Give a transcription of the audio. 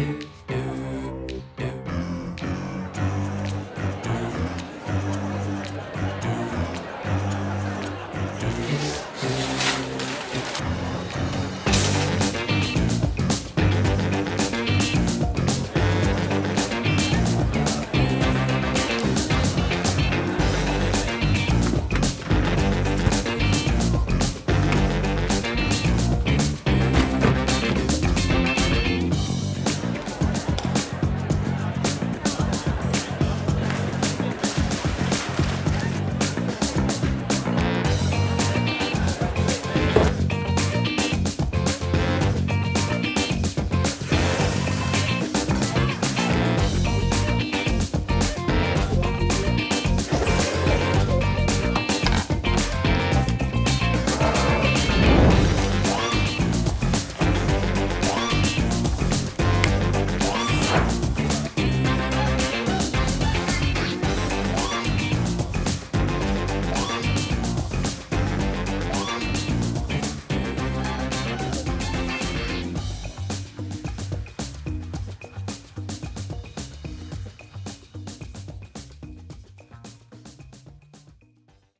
Peace.